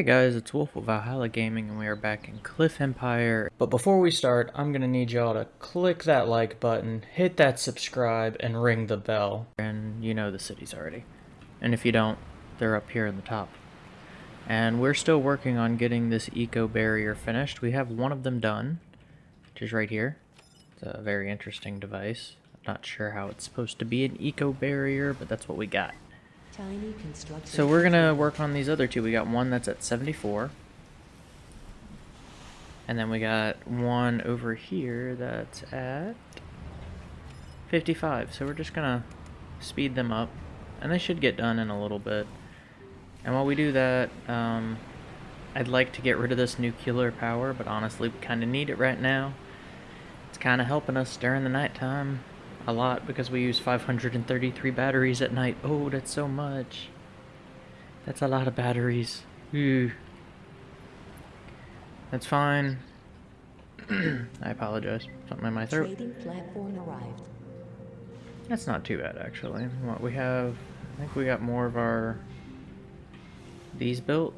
Hey guys, it's Wolf of Valhalla Gaming and we are back in Cliff Empire. But before we start, I'm gonna need y'all to click that like button, hit that subscribe, and ring the bell. And you know the cities already. And if you don't, they're up here in the top. And we're still working on getting this eco barrier finished. We have one of them done, is right here. It's a very interesting device. I'm not sure how it's supposed to be an eco barrier, but that's what we got. So we're gonna work on these other two. We got one that's at 74. And then we got one over here that's at 55. So we're just gonna speed them up. And they should get done in a little bit. And while we do that, um, I'd like to get rid of this nuclear power, but honestly we kinda need it right now. It's kinda helping us during the nighttime a lot because we use 533 batteries at night. Oh, that's so much. That's a lot of batteries. Ooh. That's fine. I apologize. Something in my throat. Trading platform arrived. That's not too bad, actually. What we have... I think we got more of our... These built?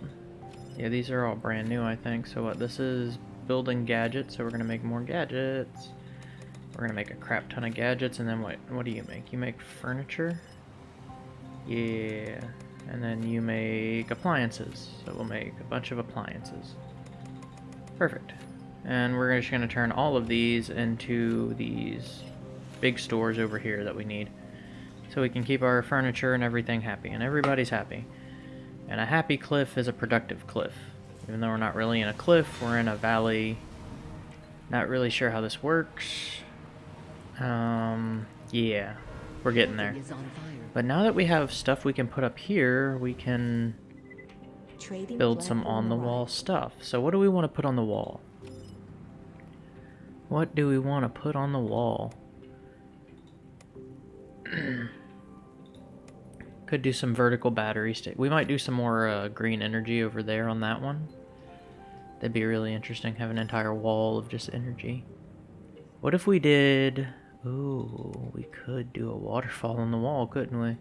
Yeah, these are all brand new, I think. So what, this is building gadgets, so we're to make more gadgets. We're gonna make a crap ton of gadgets, and then what? What do you make? You make furniture? Yeah. And then you make appliances. So we'll make a bunch of appliances. Perfect. And we're just gonna turn all of these into these big stores over here that we need. So we can keep our furniture and everything happy, and everybody's happy. And a happy cliff is a productive cliff. Even though we're not really in a cliff, we're in a valley. Not really sure how this works. Um, yeah, we're getting there. But now that we have stuff we can put up here, we can build some on-the-wall stuff. So what do we want to put on the wall? What do we want to put on the wall? Could do some vertical battery state. We might do some more uh, green energy over there on that one. That'd be really interesting, have an entire wall of just energy. What if we did... Ooh, we could do a waterfall on the wall, couldn't we?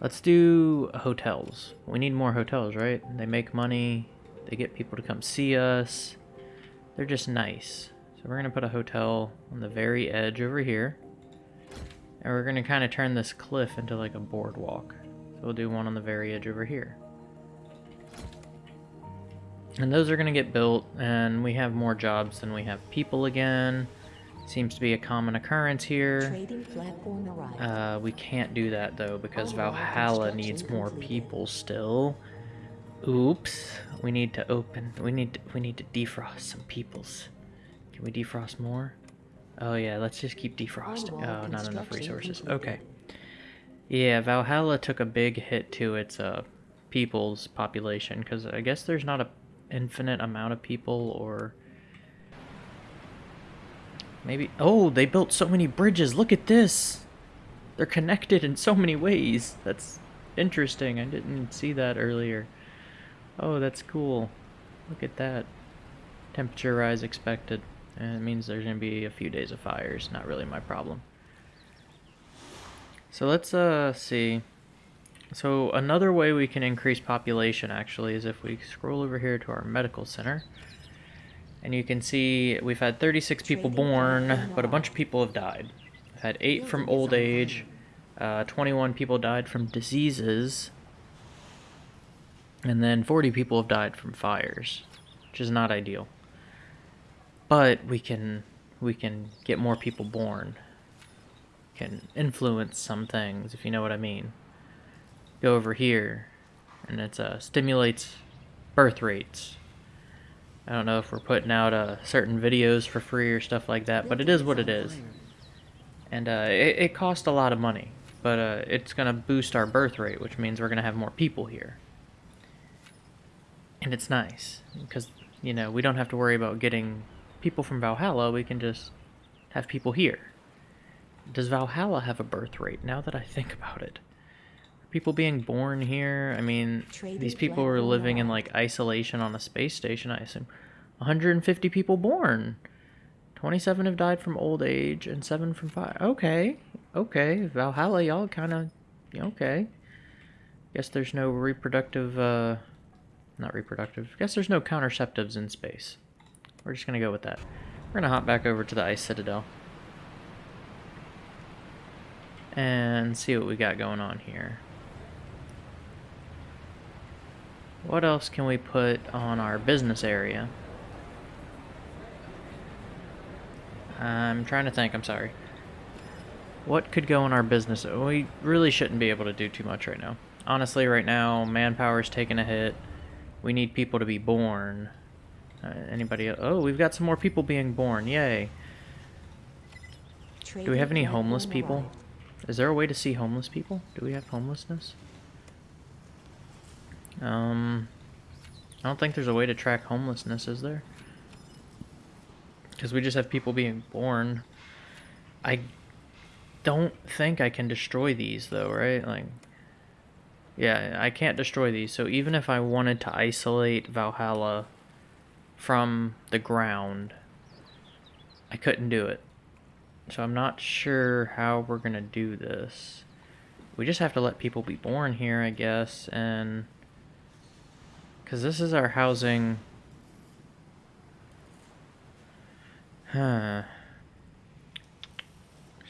Let's do hotels. We need more hotels, right? They make money. They get people to come see us. They're just nice. So we're going to put a hotel on the very edge over here. And we're going to kind of turn this cliff into like a boardwalk. So we'll do one on the very edge over here. And those are going to get built, and we have more jobs than we have people again. Seems to be a common occurrence here. Uh, we can't do that though because Valhalla needs more people still. Oops. We need to open. We need to, we need to defrost some peoples. Can we defrost more? Oh yeah, let's just keep defrosting. Oh, not enough resources. Okay. Yeah, Valhalla took a big hit to its uh people's population because I guess there's not a infinite amount of people or Maybe... Oh, they built so many bridges. Look at this. They're connected in so many ways. That's interesting. I didn't see that earlier. Oh, that's cool. Look at that. Temperature rise expected. And it means there's going to be a few days of fires. Not really my problem. So let's uh see. So another way we can increase population actually is if we scroll over here to our medical center. And you can see we've had 36 people born, but a bunch of people have died. We've had 8 from old age, uh, 21 people died from diseases, and then 40 people have died from fires, which is not ideal. But we can we can get more people born. Can influence some things, if you know what I mean. Go over here, and it uh, stimulates birth rates I don't know if we're putting out uh, certain videos for free or stuff like that, but it is what it is. And uh, it, it costs a lot of money, but uh, it's going to boost our birth rate, which means we're going to have more people here. And it's nice, because, you know, we don't have to worry about getting people from Valhalla, we can just have people here. Does Valhalla have a birth rate, now that I think about it? people being born here? I mean, these people were living in like isolation on a space station, I assume. 150 people born. 27 have died from old age and 7 from fire. Okay. Okay. Valhalla, y'all kind of... Okay. Guess there's no reproductive... Uh, not reproductive. Guess there's no counterceptives in space. We're just going to go with that. We're going to hop back over to the Ice Citadel. And see what we got going on here. What else can we put on our business area? I'm trying to think, I'm sorry. What could go in our business? We really shouldn't be able to do too much right now. Honestly, right now, manpower's taking a hit. We need people to be born. Uh, anybody? Oh, we've got some more people being born. Yay. Do we have any homeless people? Is there a way to see homeless people? Do we have homelessness? Um, I don't think there's a way to track homelessness, is there? Because we just have people being born. I don't think I can destroy these, though, right? Like, yeah, I can't destroy these. So even if I wanted to isolate Valhalla from the ground, I couldn't do it. So I'm not sure how we're going to do this. We just have to let people be born here, I guess, and... Because this is our housing Huh.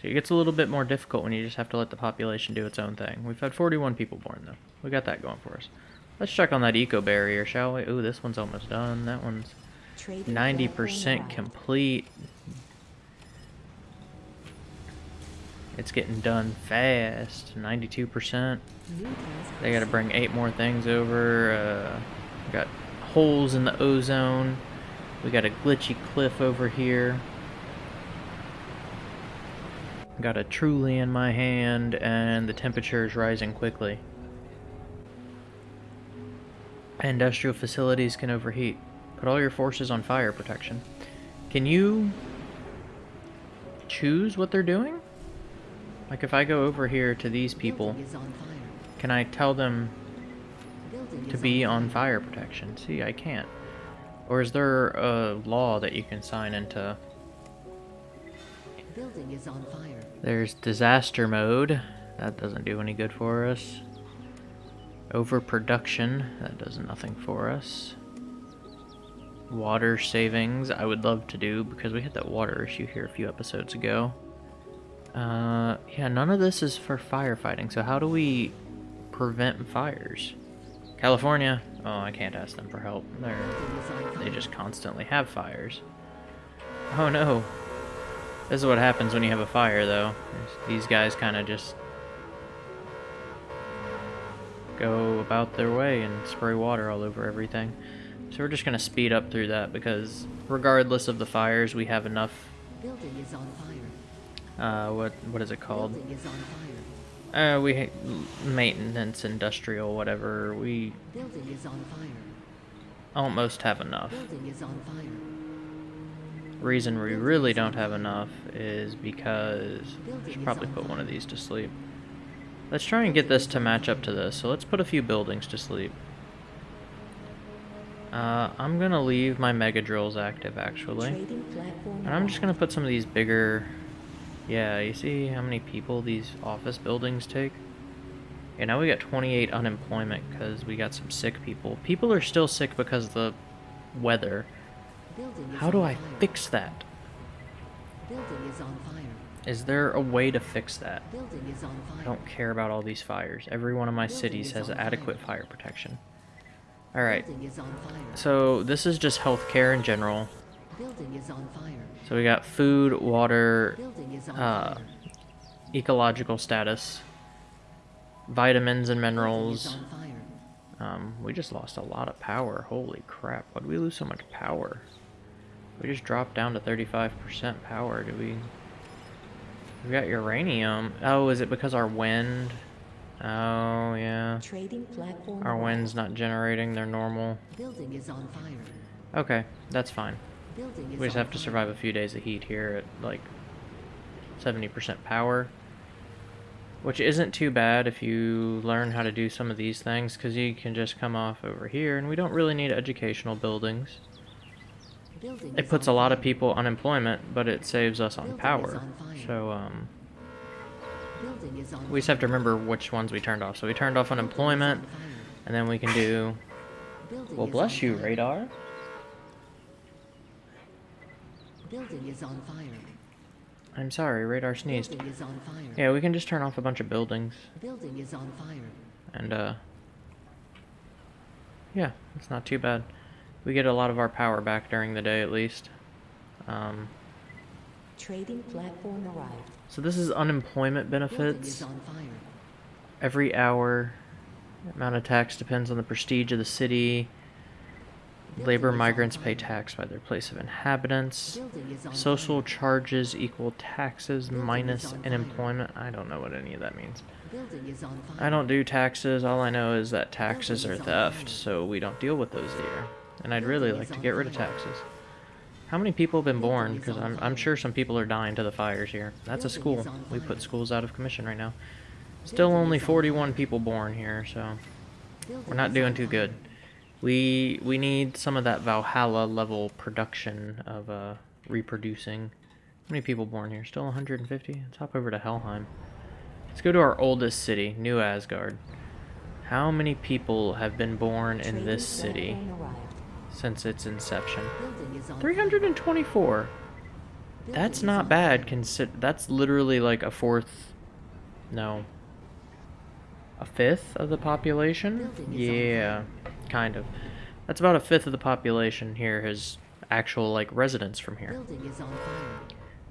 So it gets a little bit more difficult when you just have to let the population do its own thing. We've had 41 people born, though. We got that going for us. Let's check on that eco barrier, shall we? Ooh, this one's almost done. That one's 90% complete. It's getting done fast. 92%. They gotta bring eight more things over. Uh, got holes in the ozone. We got a glitchy cliff over here. Got a truly in my hand, and the temperature is rising quickly. Industrial facilities can overheat. Put all your forces on fire protection. Can you choose what they're doing? Like if I go over here to these people, can I tell them to be on fire protection? See, I can't. Or is there a law that you can sign into? Building is on fire. There's disaster mode. That doesn't do any good for us. Overproduction. That does nothing for us. Water savings. I would love to do because we had that water issue here a few episodes ago. Uh, yeah, none of this is for firefighting. So how do we prevent fires? California. Oh, I can't ask them for help. They're, they just constantly have fires. Oh no. This is what happens when you have a fire, though. These guys kind of just go about their way and spray water all over everything. So we're just going to speed up through that because regardless of the fires, we have enough... Building is on fire. Uh, what, what is it called? Building is on fire. Uh, we maintenance, industrial, whatever. We building is on fire. Almost have enough. Building is on fire. Reason we really don't have enough is because we should probably put one of these to sleep. Let's try and get this to match up to this. So let's put a few buildings to sleep. Uh, I'm gonna leave my mega drills active actually. And I'm just gonna put some of these bigger yeah, you see how many people these office buildings take? Yeah, now we got 28 unemployment because we got some sick people. People are still sick because of the weather. How do I fix that? Building is on fire. Is there a way to fix that? On fire. I don't care about all these fires. Every one of my cities has adequate fire. fire protection. Alright. So this is just healthcare in general. Building is on fire. So we got food, water, uh, ecological status, vitamins and minerals. Um, we just lost a lot of power. Holy crap. Why did we lose so much power? We just dropped down to 35% power. Do we... We got uranium. Oh, is it because our wind... Oh, yeah. Our wind's not generating their normal. Building is on fire. Okay, that's fine. We just have to survive a few days of heat here at like 70% power. Which isn't too bad if you learn how to do some of these things, because you can just come off over here, and we don't really need educational buildings. It puts a lot of people on unemployment, but it saves us on power. So, um, we just have to remember which ones we turned off. So we turned off unemployment, and then we can do, well, bless you, radar. Building is on fire. I'm sorry, radar sneezed. Yeah, we can just turn off a bunch of buildings. Building is on fire. And, uh, yeah, it's not too bad. We get a lot of our power back during the day, at least. Um, Trading platform arrived. So this is unemployment benefits. Every hour, amount of tax depends on the prestige of the city. Labor migrants pay tax by their place of inhabitants. Social charges equal taxes minus unemployment. I don't know what any of that means. I don't do taxes. All I know is that taxes are theft, so we don't deal with those here and I'd really like to get rid of taxes. How many people have been born? Because I'm, I'm sure some people are dying to the fires here. That's a school. We put schools out of commission right now. Still only 41 people born here, so we're not doing too good. We we need some of that Valhalla level production of uh, reproducing. How many people born here? Still 150? Let's hop over to Helheim. Let's go to our oldest city, New Asgard. How many people have been born in this city? Since its inception. 324. That's not bad. Consider that's literally like a fourth, no, a fifth of the population. Yeah, kind of. That's about a fifth of the population here has actual like residents from here.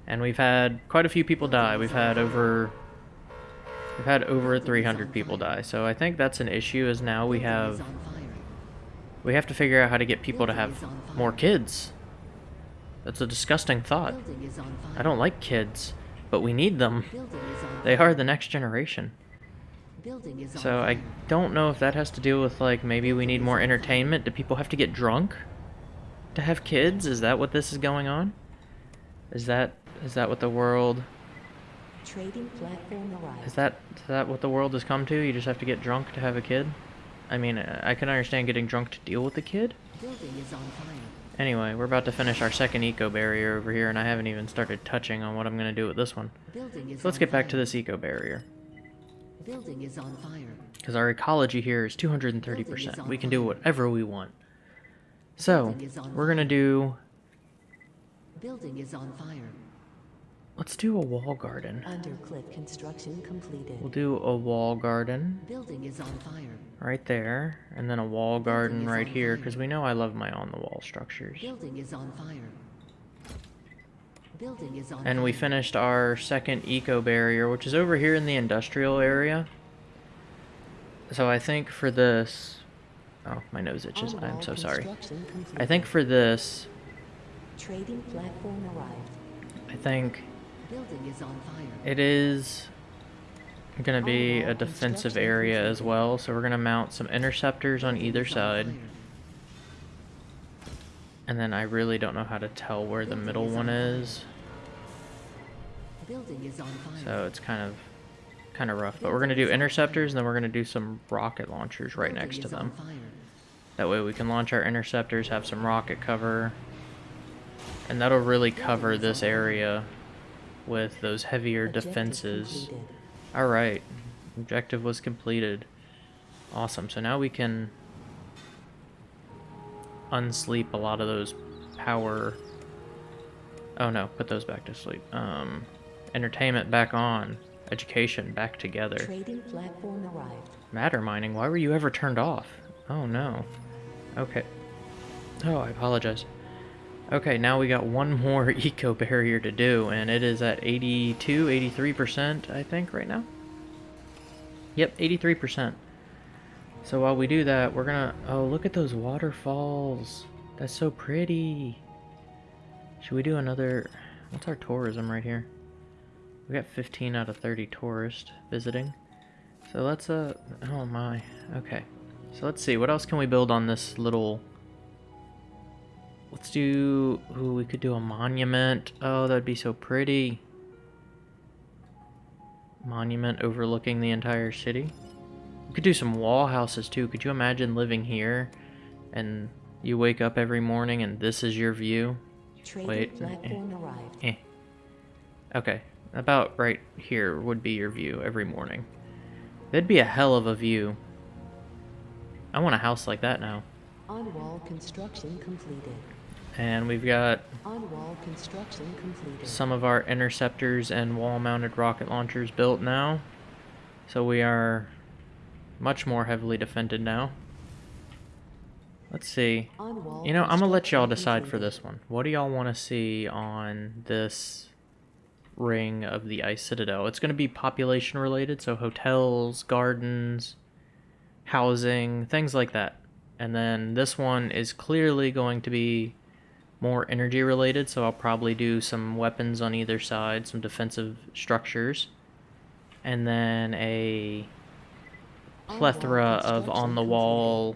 And we've had quite a few people die. We've had over we've had over 300 people die. So I think that's an issue is now we have we have to figure out how to get people to have more kids. That's a disgusting thought. I don't like kids, but we need them. They are the next generation. So I don't know if that has to do with like maybe we need more entertainment. Do people have to get drunk to have kids? Is that what this is going on? Is that is that what the world Is that is that what the world has come to? You just have to get drunk to have a kid? I mean, I can understand getting drunk to deal with the kid. Anyway, we're about to finish our second eco barrier over here, and I haven't even started touching on what I'm going to do with this one. So let's get back to this eco barrier. Building is on fire. Because our ecology here is 230%. We can do whatever we want. So, we're going to do... Building is on fire. Let's do a wall garden. Undercliff construction completed. We'll do a wall garden. Building is on fire. Right there, and then a wall garden right here, because we know I love my on-the-wall structures. Building is on fire. Building is on and we finished our second eco barrier, which is over here in the industrial area. So I think for this, oh my nose itches. I'm so sorry. I think for this, trading platform arrived. I think it is going to be a defensive area as well, so we're going to mount some interceptors on either side. And then I really don't know how to tell where the middle one is. So it's kind of kind of rough, but we're going to do interceptors and then we're going to do some rocket launchers right next to them. That way we can launch our interceptors, have some rocket cover, and that'll really cover this area with those heavier Objective defenses. Alright, objective was completed. Awesome, so now we can unsleep a lot of those power... Oh no, put those back to sleep. Um, entertainment back on. Education back together. Trading platform arrived. Matter mining, why were you ever turned off? Oh no. Okay. Oh, I apologize. Okay, now we got one more eco barrier to do, and it is at 82, 83%, I think, right now. Yep, 83%. So while we do that, we're gonna... Oh, look at those waterfalls. That's so pretty. Should we do another... What's our tourism right here? We got 15 out of 30 tourists visiting. So let's, uh... Oh my. Okay. So let's see. What else can we build on this little Let's do... Ooh, we could do a monument. Oh, that'd be so pretty. Monument overlooking the entire city. We could do some wall houses too. Could you imagine living here and You wake up every morning and this is your view. Wait. Eh. eh. Okay. About right here would be your view every morning. That'd be a hell of a view. I want a house like that now. On wall construction completed. And we've got On wall construction completed. some of our interceptors and wall-mounted rocket launchers built now. So we are much more heavily defended now. Let's see. You know, I'm gonna let y'all decide for this one. What do y'all want to see on this ring of the Ice Citadel? It's gonna be population related, so hotels, gardens, housing, things like that. And then this one is clearly going to be more energy related, so I'll probably do some weapons on either side, some defensive structures, and then a plethora of on the wall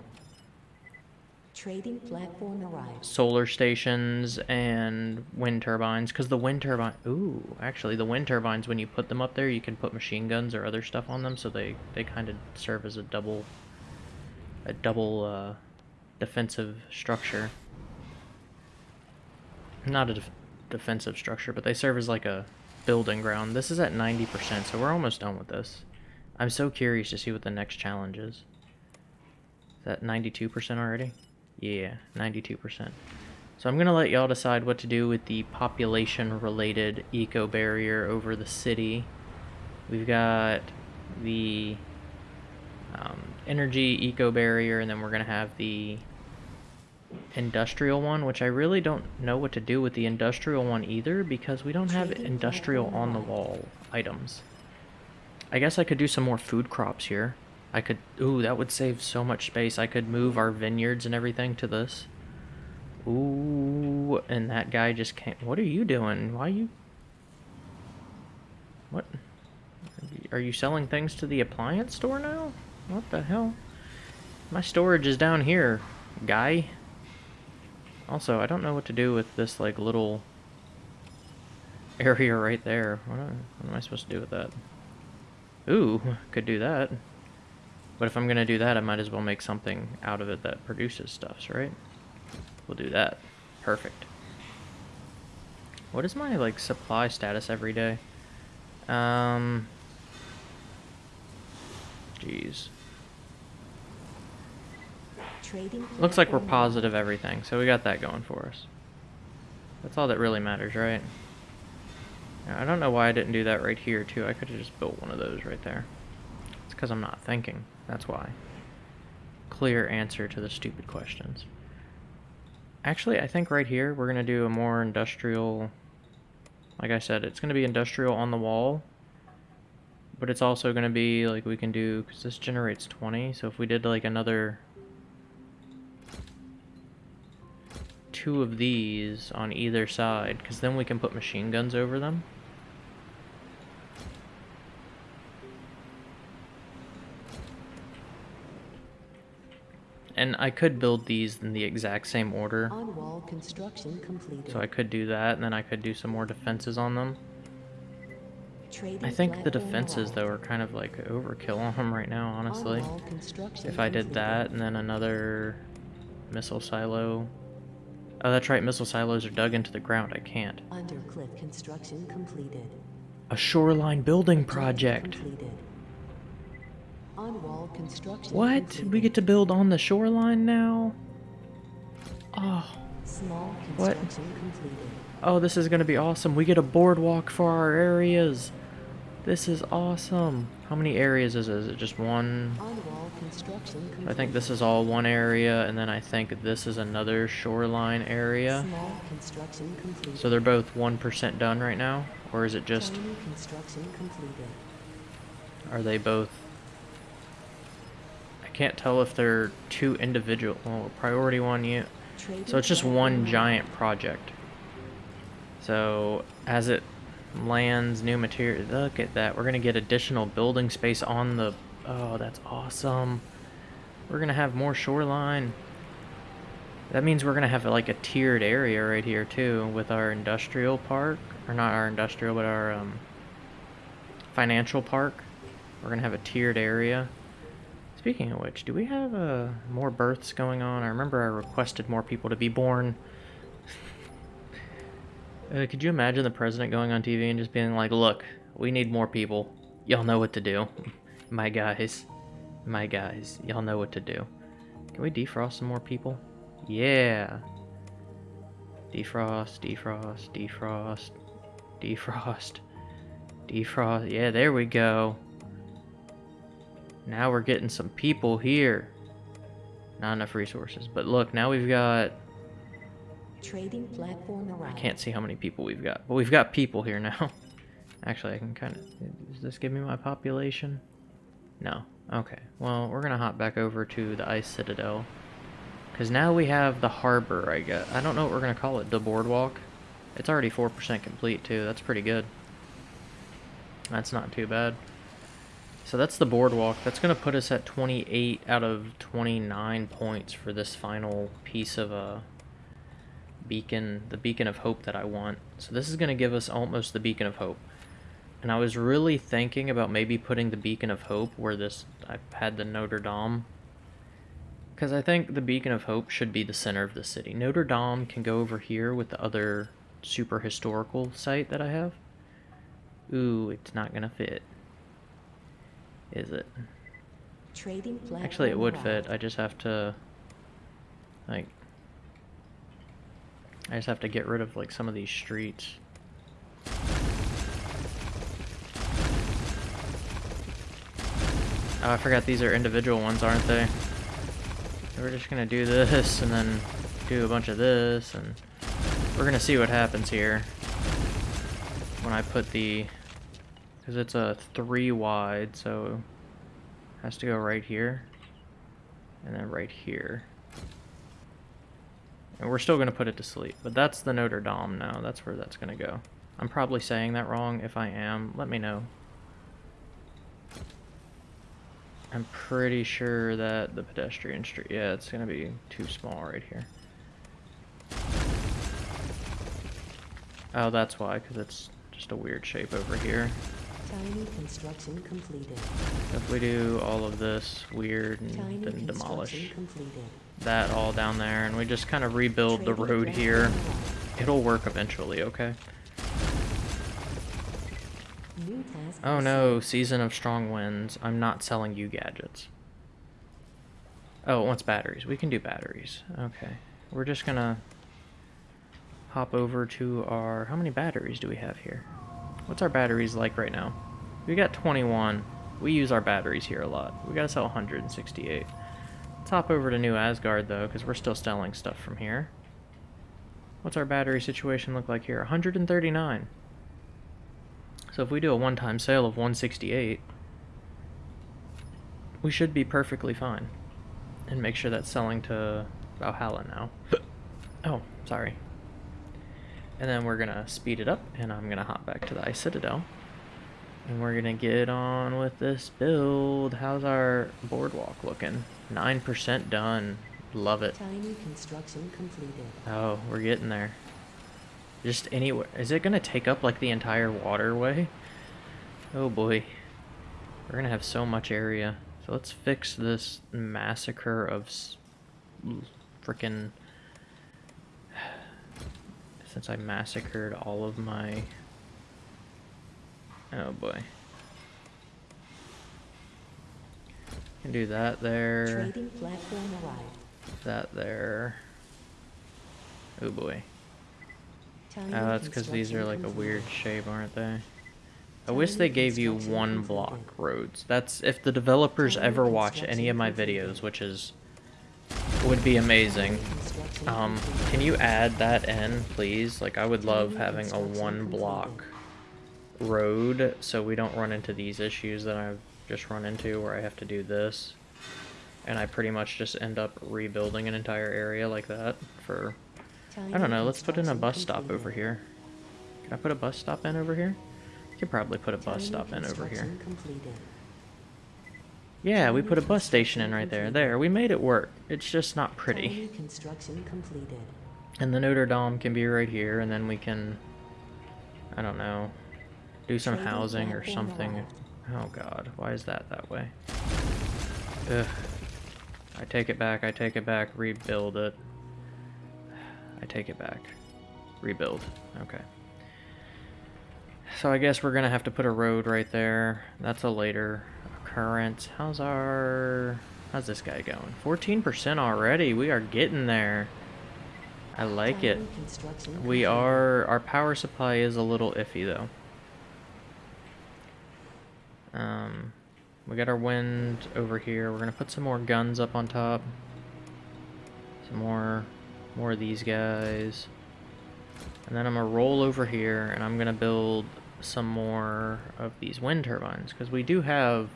Trading platform arrived. solar stations and wind turbines because the wind turbine ooh actually the wind turbines when you put them up there you can put machine guns or other stuff on them so they they kind of serve as a double a double uh, defensive structure not a def defensive structure but they serve as like a building ground this is at 90% so we're almost done with this I'm so curious to see what the next challenge is is that 92% already yeah, 92%. So I'm going to let y'all decide what to do with the population-related eco-barrier over the city. We've got the um, energy eco-barrier, and then we're going to have the industrial one, which I really don't know what to do with the industrial one either, because we don't have industrial on-the-wall items. I guess I could do some more food crops here. I could, ooh, that would save so much space. I could move our vineyards and everything to this. Ooh, and that guy just came. What are you doing? Why are you? What? Are you selling things to the appliance store now? What the hell? My storage is down here, guy. Also, I don't know what to do with this, like, little area right there. What, what am I supposed to do with that? Ooh, could do that. But if I'm going to do that, I might as well make something out of it that produces stuffs, right? We'll do that. Perfect. What is my, like, supply status every day? Um... Jeez. Looks like we're positive everything, so we got that going for us. That's all that really matters, right? I don't know why I didn't do that right here, too. I could have just built one of those right there. It's because I'm not thinking. That's why. Clear answer to the stupid questions. Actually, I think right here we're going to do a more industrial... Like I said, it's going to be industrial on the wall. But it's also going to be, like, we can do... Because this generates 20, so if we did, like, another... Two of these on either side, because then we can put machine guns over them. And I could build these in the exact same order. On wall construction completed. So I could do that, and then I could do some more defenses on them. Trading I think the defenses, though, are kind of like overkill on them right now, honestly. If I did that, and then another missile silo. Oh, that's right, missile silos are dug into the ground. I can't. Undercliff construction completed. A shoreline building project. Completed. On-wall construction. What? Completed. We get to build on the shoreline now? Oh. Small what? Completed. Oh, this is going to be awesome. We get a boardwalk for our areas. This is awesome. How many areas is it? Is it just one? Completed. I think this is all one area, and then I think this is another shoreline area. Small construction completed. So they're both 1% done right now? Or is it just... Tiny construction completed. Are they both I can't tell if they're two individual. Well, priority one, you. So it's just one giant project. So as it lands new material, look at that. We're gonna get additional building space on the. Oh, that's awesome. We're gonna have more shoreline. That means we're gonna have like a tiered area right here too with our industrial park, or not our industrial, but our um, financial park. We're gonna have a tiered area. Speaking of which, do we have uh, more births going on? I remember I requested more people to be born. uh, could you imagine the president going on TV and just being like, look, we need more people. Y'all know what to do. My guys. My guys. Y'all know what to do. Can we defrost some more people? Yeah. Defrost, defrost, defrost, defrost, defrost. Yeah, there we go. Now we're getting some people here. Not enough resources. But look, now we've got... Trading platform arrived. I can't see how many people we've got. But we've got people here now. Actually, I can kind of... Does this give me my population? No. Okay. Well, we're going to hop back over to the Ice Citadel. Because now we have the harbor, I guess. I don't know what we're going to call it. The boardwalk. It's already 4% complete, too. That's pretty good. That's not too bad. So that's the boardwalk. That's going to put us at 28 out of 29 points for this final piece of a uh, beacon, the beacon of hope that I want. So this is going to give us almost the beacon of hope. And I was really thinking about maybe putting the beacon of hope where this I had the Notre Dame. Because I think the beacon of hope should be the center of the city. Notre Dame can go over here with the other super historical site that I have. Ooh, it's not going to fit is it? Trading Actually, it would fit. I just have to, like, I just have to get rid of, like, some of these streets. Oh, I forgot these are individual ones, aren't they? We're just gonna do this, and then do a bunch of this, and we're gonna see what happens here when I put the because it's a three wide, so it has to go right here. And then right here. And we're still going to put it to sleep. But that's the Notre Dame now. That's where that's going to go. I'm probably saying that wrong. If I am, let me know. I'm pretty sure that the pedestrian street... Yeah, it's going to be too small right here. Oh, that's why, because it's just a weird shape over here. Tiny construction completed. If we do all of this weird and Tiny then demolish completed. that all down there and we just kind of rebuild the road here, it'll work eventually, okay? Oh no, Season of Strong Winds. I'm not selling you gadgets. Oh, it wants batteries. We can do batteries. Okay. We're just gonna hop over to our... How many batteries do we have here? What's our batteries like right now? We got 21. We use our batteries here a lot. We gotta sell 168. Let's hop over to New Asgard though, because we're still selling stuff from here. What's our battery situation look like here? 139. So if we do a one-time sale of 168, we should be perfectly fine. And make sure that's selling to Valhalla now. oh, sorry. And then we're gonna speed it up, and I'm gonna hop back to the Ice Citadel. And we're gonna get on with this build. How's our boardwalk looking? 9% done. Love it. Tiny construction completed. Oh, we're getting there. Just anywhere. Is it gonna take up like the entire waterway? Oh boy. We're gonna have so much area. So let's fix this massacre of freaking since I massacred all of my... Oh boy. Can do that there. Trading platform arrived. That there. Oh boy. Oh, that's because these are like a weird shape, aren't they? I wish they gave you one block roads. That's if the developers ever watch any of my videos, which is would be amazing. Um, can you add that in, please? Like, I would love having a one block road so we don't run into these issues that I've just run into where I have to do this. And I pretty much just end up rebuilding an entire area like that for... I don't know, let's put in a bus stop over here. Can I put a bus stop in over here? I could probably put a bus stop in over here. Yeah, we put a bus station in right there. There, we made it work. It's just not pretty. Construction completed. And the Notre Dame can be right here, and then we can, I don't know, do some housing or something. Oh god, why is that that way? Ugh. I take it back, I take it back, rebuild it. I take it back. Rebuild. Okay. So I guess we're gonna have to put a road right there. That's a later occurrence. How's our... How's this guy going? 14% already. We are getting there. I like it. We are... Our power supply is a little iffy, though. Um, we got our wind over here. We're going to put some more guns up on top. Some more... More of these guys. And then I'm going to roll over here, and I'm going to build some more of these wind turbines. Because we do have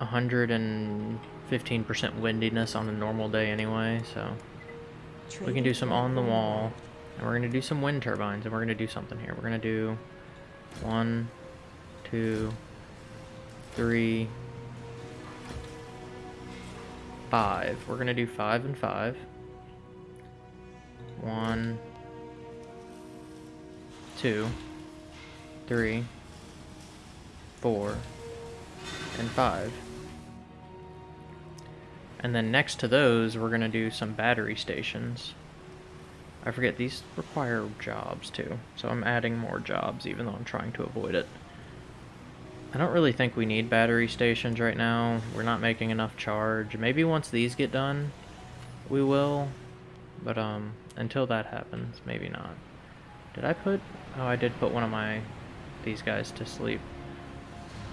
115% windiness on a normal day anyway, so we can do some on the wall, and we're going to do some wind turbines, and we're going to do something here. We're going to do one, two, three, five. We're going to do five and five. One, two, three, four, and five. And then next to those, we're going to do some battery stations. I forget, these require jobs too, so I'm adding more jobs even though I'm trying to avoid it. I don't really think we need battery stations right now. We're not making enough charge. Maybe once these get done, we will. But um, until that happens, maybe not. Did I put... Oh, I did put one of my... these guys to sleep.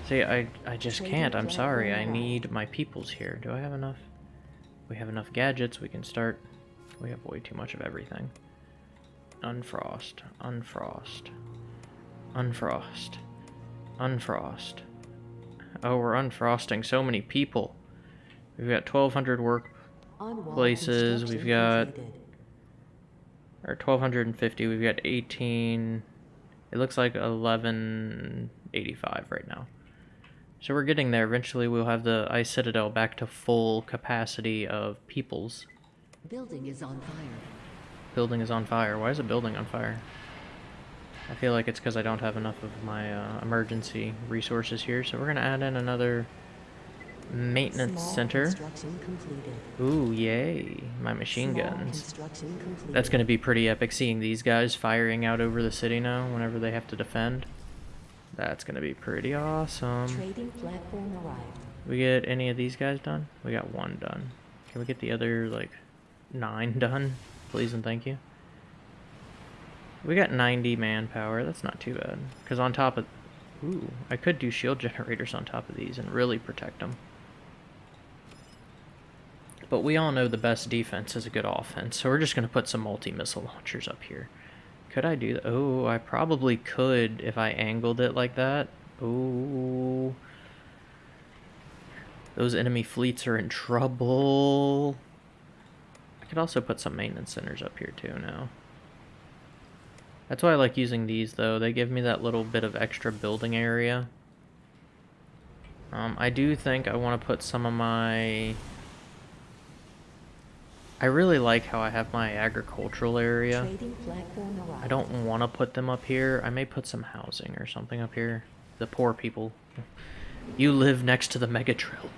See, I, I just can't. I'm sorry. I need my peoples here. Do I have enough? We have enough gadgets, we can start... We have way too much of everything. Unfrost, unfrost, unfrost, unfrost. Oh, we're unfrosting so many people. We've got 1,200 work places, we've got... Or 1,250, we've got 18... It looks like 1185 right now. So we're getting there. Eventually we'll have the Ice Citadel back to full capacity of peoples. Building is on fire. Building is on fire. Why is a building on fire? I feel like it's because I don't have enough of my uh, emergency resources here, so we're going to add in another maintenance Small center. Ooh, yay. My machine Small guns. That's going to be pretty epic seeing these guys firing out over the city now whenever they have to defend. That's gonna be pretty awesome. Trading platform arrived. We get any of these guys done? We got one done. Can we get the other, like, nine done? Please and thank you. We got 90 manpower. That's not too bad. Because on top of... Ooh, I could do shield generators on top of these and really protect them. But we all know the best defense is a good offense, so we're just going to put some multi-missile launchers up here. Could I do that? Oh, I probably could if I angled it like that. Oh. Those enemy fleets are in trouble. I could also put some maintenance centers up here too now. That's why I like using these though. They give me that little bit of extra building area. Um, I do think I want to put some of my I really like how I have my agricultural area. I don't want to put them up here. I may put some housing or something up here. The poor people. You live next to the Mega Drill.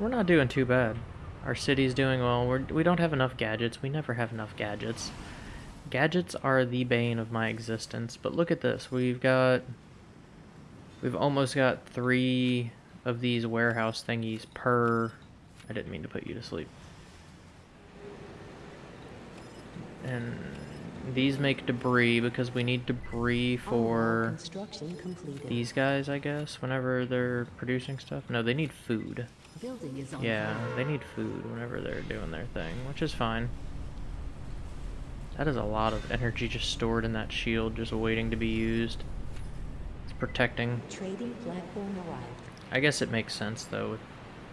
We're not doing too bad. Our city's doing well. We're, we don't have enough gadgets. We never have enough gadgets. Gadgets are the bane of my existence. But look at this. We've got... We've almost got three of these warehouse thingies per... I didn't mean to put you to sleep. And these make debris because we need debris for these guys, I guess, whenever they're producing stuff. No, they need food. yeah, they need food whenever they're doing their thing, which is fine. That is a lot of energy just stored in that shield, just waiting to be used. It's protecting. Trading platform arrived. I guess it makes sense, though.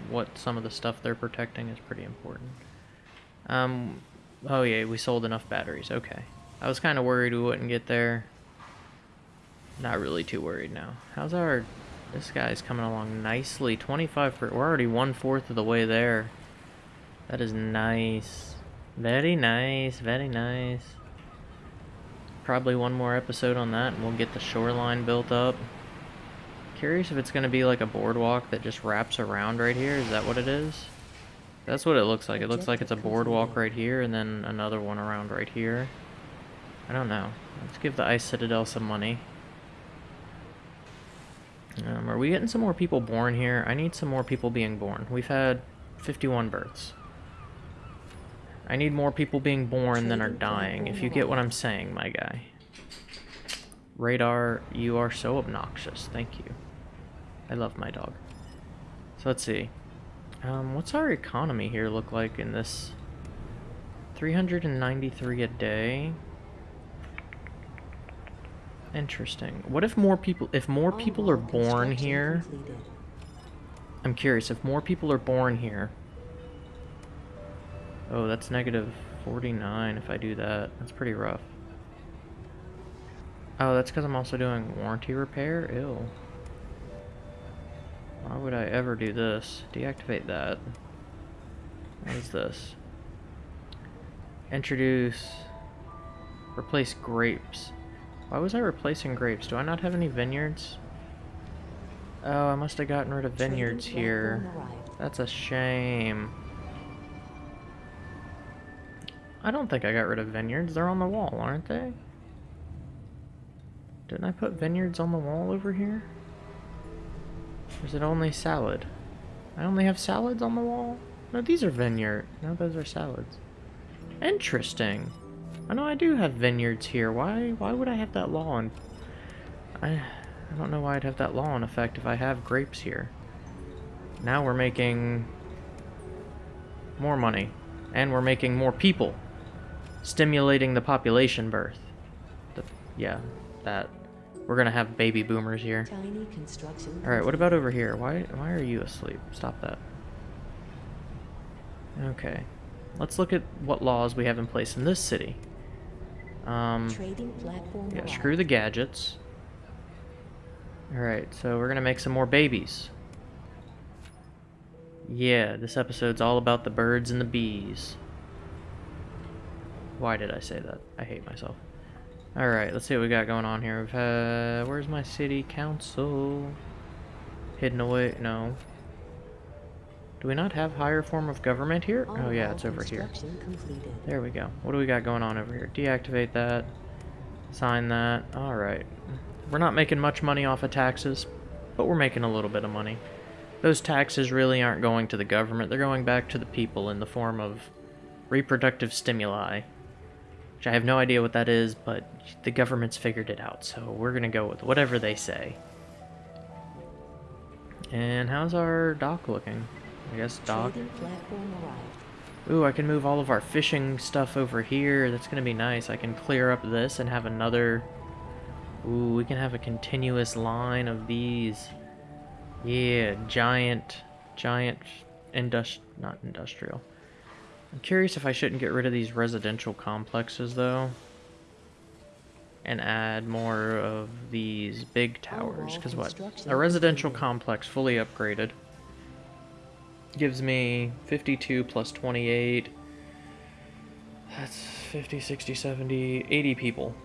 What some of the stuff they're protecting is pretty important. Um, oh yeah, we sold enough batteries. Okay. I was kind of worried we wouldn't get there. Not really too worried now. How's our... This guy's coming along nicely. 25 per... We're already one-fourth of the way there. That is nice. Very nice. Very nice. Probably one more episode on that and we'll get the shoreline built up. Curious if it's going to be like a boardwalk that just wraps around right here. Is that what it is? That's what it looks like. It looks like it's a boardwalk right here and then another one around right here. I don't know. Let's give the Ice Citadel some money. Um, are we getting some more people born here? I need some more people being born. We've had 51 births. I need more people being born than are dying, if you get what I'm saying, my guy. Radar, you are so obnoxious. Thank you. I love my dog. So let's see. Um, what's our economy here look like in this? 393 a day. Interesting. What if more people if more people are born here? I'm curious if more people are born here. Oh, that's negative 49 if I do that. That's pretty rough. Oh, that's because I'm also doing warranty repair? Ew. Why would I ever do this? Deactivate that. What is this? Introduce... Replace grapes. Why was I replacing grapes? Do I not have any vineyards? Oh, I must have gotten rid of vineyards here. That's a shame. I don't think I got rid of vineyards. They're on the wall, aren't they? Didn't I put vineyards on the wall over here? Or is it only salad? I only have salads on the wall? No, these are vineyard. No, those are salads. Interesting. I know I do have vineyards here. Why why would I have that law in... I, I don't know why I'd have that law in effect if I have grapes here. Now we're making more money. And we're making more people. Stimulating the population birth. The, yeah, that. We're gonna have baby boomers here. Alright, what about over here? Why why are you asleep? Stop that. Okay. Let's look at what laws we have in place in this city. Um, yeah, screw the gadgets. Alright, so we're gonna make some more babies. Yeah, this episode's all about the birds and the bees. Why did I say that? I hate myself. Alright, let's see what we got going on here. We've had... Where's my city council? Hidden away? No. Do we not have higher form of government here? Oh yeah, it's over here. There we go. What do we got going on over here? Deactivate that. Sign that. Alright. We're not making much money off of taxes, but we're making a little bit of money. Those taxes really aren't going to the government. They're going back to the people in the form of reproductive stimuli. Which I have no idea what that is, but the government's figured it out, so we're gonna go with whatever they say. And how's our dock looking? I guess dock. Ooh, I can move all of our fishing stuff over here. That's gonna be nice. I can clear up this and have another... Ooh, we can have a continuous line of these. Yeah, giant, giant, industri not industrial. I'm curious if I shouldn't get rid of these residential complexes, though. And add more of these big towers. Because what? A residential complex fully upgraded gives me 52 plus 28. That's 50, 60, 70, 80 people.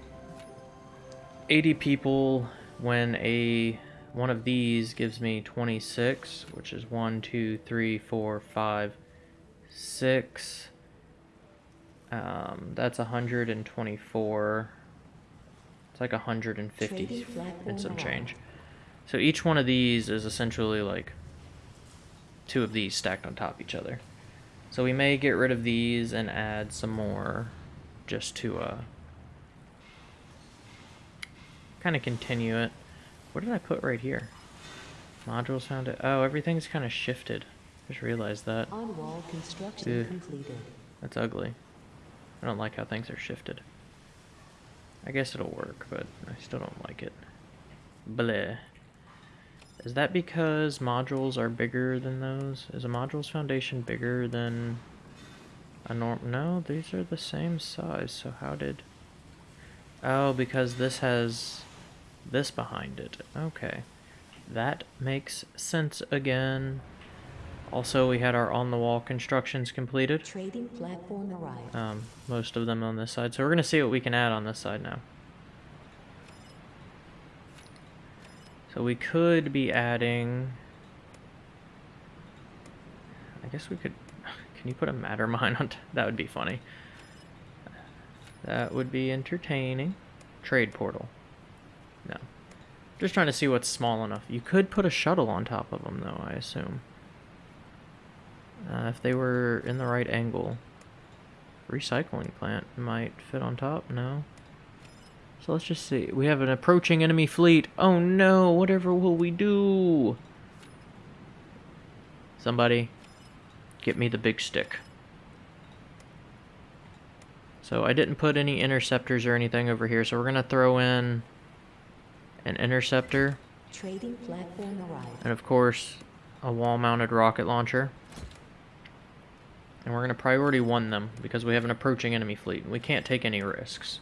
80 people when a one of these gives me 26, which is 1, 2, 3, 4, 5, six. Um, that's 124. It's like 150 and some change. So each one of these is essentially like two of these stacked on top of each other. So we may get rid of these and add some more just to uh, kind of continue it. What did I put right here? Modules found it. Oh, everything's kind of shifted. Just realized that. On wall construction completed. That's ugly. I don't like how things are shifted. I guess it'll work, but I still don't like it. Bleh. Is that because modules are bigger than those? Is a modules foundation bigger than a norm? No, these are the same size, so how did... Oh, because this has this behind it. Okay. That makes sense again. Also, we had our on-the-wall constructions completed. Trading platform arrived. Um, most of them on this side. So we're going to see what we can add on this side now. So we could be adding... I guess we could... Can you put a matter mine on... that would be funny. That would be entertaining. Trade portal. No. Just trying to see what's small enough. You could put a shuttle on top of them, though, I assume. Uh, if they were in the right angle. Recycling plant might fit on top, no? So let's just see. We have an approaching enemy fleet. Oh no, whatever will we do? Somebody, get me the big stick. So I didn't put any interceptors or anything over here, so we're going to throw in an interceptor. Trading platform arrived. And of course, a wall-mounted rocket launcher. And we're going to priority one them, because we have an approaching enemy fleet. And we can't take any risks.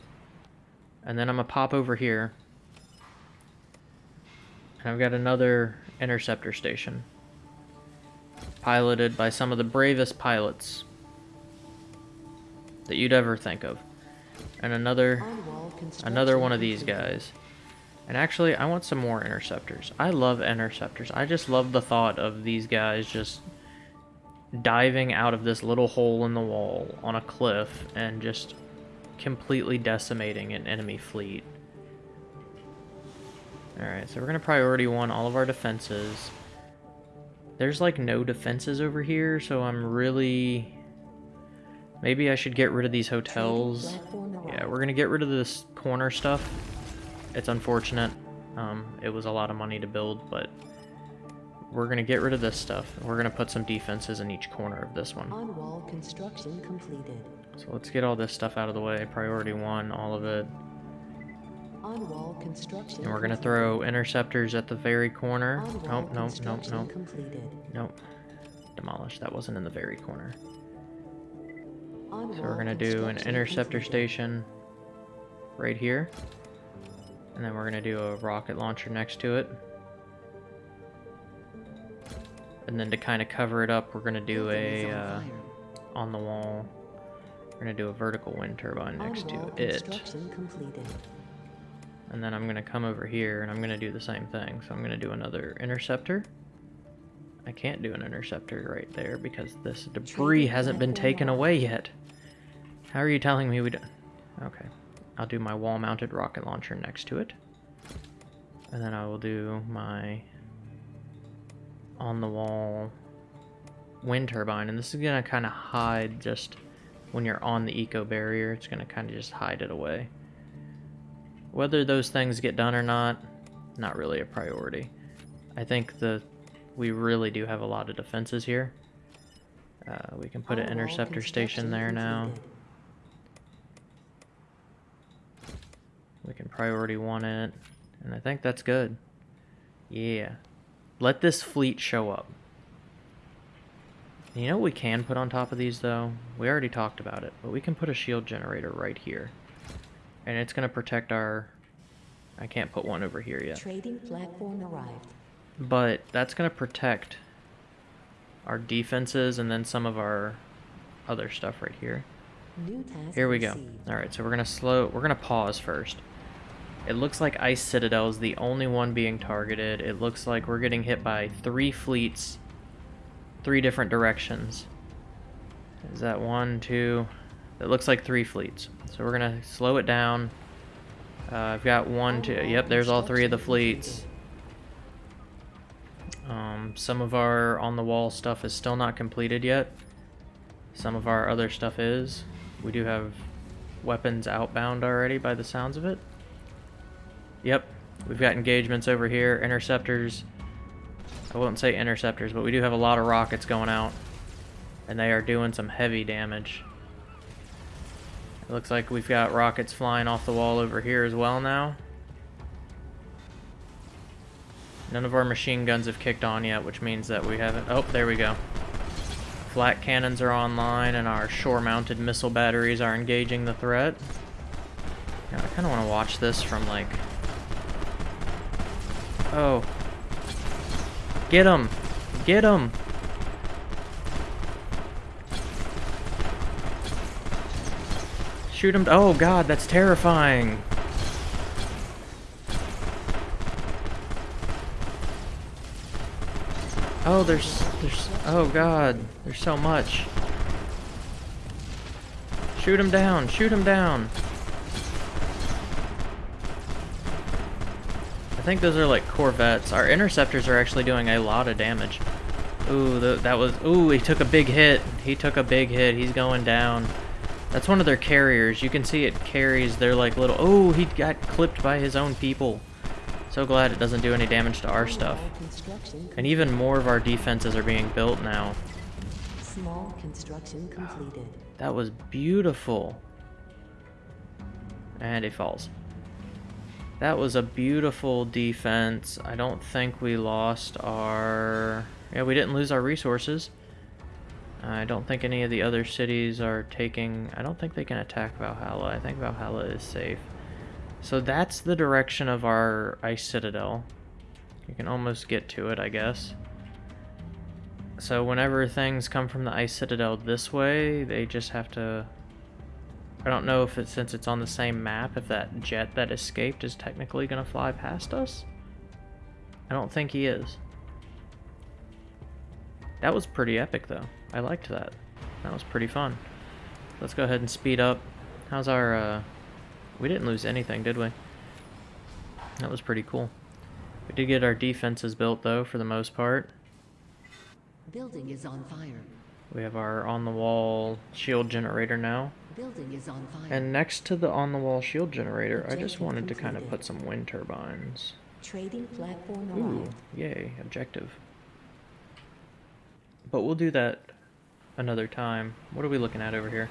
And then I'm going to pop over here. And I've got another interceptor station. Piloted by some of the bravest pilots that you'd ever think of. And another another one of these guys. And actually, I want some more interceptors. I love interceptors. I just love the thought of these guys just diving out of this little hole in the wall on a cliff and just completely decimating an enemy fleet. Alright, so we're going to priority one all of our defenses. There's like no defenses over here, so I'm really... Maybe I should get rid of these hotels. Yeah, we're going to get rid of this corner stuff. It's unfortunate. Um, it was a lot of money to build, but we're going to get rid of this stuff. We're going to put some defenses in each corner of this one. On wall construction completed. So let's get all this stuff out of the way. Priority one, all of it. On wall construction. And we're going to throw interceptors at the very corner. Nope, nope, nope, nope. Completed. Nope. Demolish. That wasn't in the very corner. So we're going to do an interceptor completed. station right here. And then we're going to do a rocket launcher next to it. And then to kind of cover it up, we're going to do a, uh, on the wall, we're going to do a vertical wind turbine next to it. And then I'm going to come over here and I'm going to do the same thing. So I'm going to do another interceptor. I can't do an interceptor right there because this debris hasn't been taken away yet. How are you telling me we don't... Okay. I'll do my wall-mounted rocket launcher next to it. And then I will do my on-the-wall wind turbine. And this is going to kind of hide just when you're on the eco barrier. It's going to kind of just hide it away. Whether those things get done or not, not really a priority. I think the we really do have a lot of defenses here. Uh, we can put an interceptor station there now. We can priority one it, and I think that's good. Yeah. Let this fleet show up. You know what we can put on top of these, though? We already talked about it, but we can put a shield generator right here. And it's going to protect our... I can't put one over here yet. Trading platform arrived. But that's going to protect our defenses and then some of our other stuff right here. Here we go. Alright, so we're going to slow... We're going to pause first. It looks like Ice Citadel is the only one being targeted. It looks like we're getting hit by three fleets, three different directions. Is that one, two? It looks like three fleets. So we're going to slow it down. Uh, I've got one, two. Yep, there's all three of the fleets. Um, some of our on-the-wall stuff is still not completed yet. Some of our other stuff is. We do have weapons outbound already by the sounds of it. Yep, we've got engagements over here, interceptors. I wouldn't say interceptors, but we do have a lot of rockets going out. And they are doing some heavy damage. It looks like we've got rockets flying off the wall over here as well now. None of our machine guns have kicked on yet, which means that we haven't... Oh, there we go. Flak cannons are online, and our shore-mounted missile batteries are engaging the threat. I kind of want to watch this from, like, Oh. Get him! Get him! Shoot him. Oh god, that's terrifying. Oh, there's, there's, oh god, there's so much. Shoot him down, shoot him down. I think those are like corvettes. Our interceptors are actually doing a lot of damage. Ooh, the, that was, ooh, he took a big hit. He took a big hit. He's going down. That's one of their carriers. You can see it carries their like little, oh, he got clipped by his own people. So glad it doesn't do any damage to our stuff. And even more of our defenses are being built now. Small construction completed. That was beautiful. And it falls. That was a beautiful defense. I don't think we lost our... Yeah, we didn't lose our resources. I don't think any of the other cities are taking... I don't think they can attack Valhalla. I think Valhalla is safe. So that's the direction of our ice citadel. You can almost get to it, I guess. So whenever things come from the ice citadel this way, they just have to... I don't know if it's since it's on the same map, if that jet that escaped is technically going to fly past us. I don't think he is. That was pretty epic, though. I liked that. That was pretty fun. Let's go ahead and speed up. How's our, uh... We didn't lose anything, did we? That was pretty cool. We did get our defenses built, though, for the most part. Building is on fire. We have our on-the-wall shield generator now. Building is on fire. And next to the on-the-wall shield generator, I just wanted to kind of put some wind turbines. Trading platform Ooh, arrived. yay, objective. But we'll do that another time. What are we looking at over here?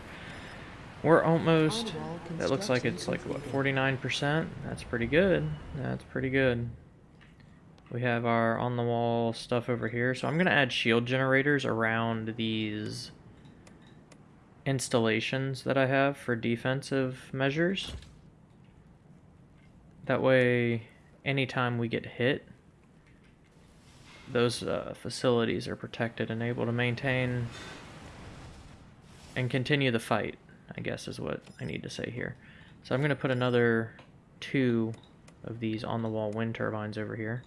We're almost, that looks like it's like, what, 49%? That's pretty good. That's pretty good. We have our on-the-wall stuff over here. So I'm going to add shield generators around these installations that I have for defensive measures. That way, anytime we get hit, those uh, facilities are protected and able to maintain and continue the fight, I guess is what I need to say here. So I'm going to put another two of these on-the-wall wind turbines over here.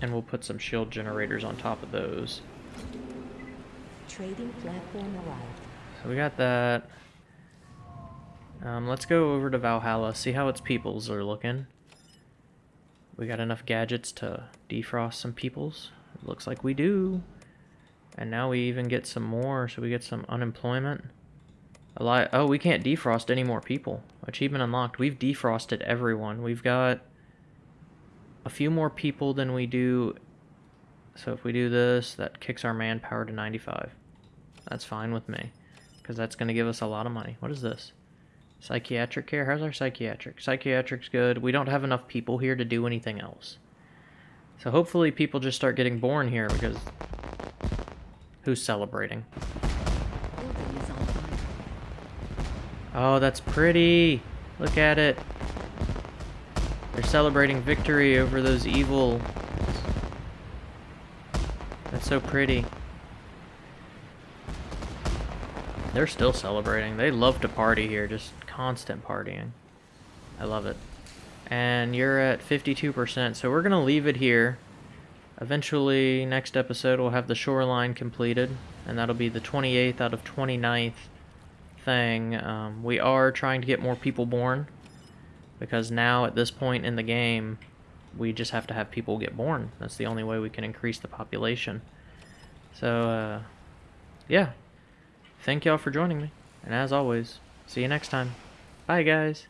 And we'll put some shield generators on top of those. Trading platform arrived. So we got that. Um, let's go over to Valhalla, see how its peoples are looking. We got enough gadgets to defrost some peoples. It looks like we do. And now we even get some more, so we get some unemployment. A lot. Oh, we can't defrost any more people. Achievement unlocked. We've defrosted everyone. We've got a few more people than we do. So if we do this, that kicks our manpower to 95. That's fine with me. Because that's going to give us a lot of money. What is this? Psychiatric care? How's our psychiatric? Psychiatric's good. We don't have enough people here to do anything else. So hopefully people just start getting born here because... Who's celebrating? Oh, that's pretty. Look at it. They're celebrating victory over those evil... That's so pretty. They're still celebrating. They love to party here, just constant partying. I love it. And you're at 52%, so we're going to leave it here. Eventually, next episode, we'll have the shoreline completed, and that'll be the 28th out of 29th thing. Um, we are trying to get more people born, because now, at this point in the game, we just have to have people get born. That's the only way we can increase the population. So, uh, yeah. Thank y'all for joining me. And as always, see you next time. Bye, guys.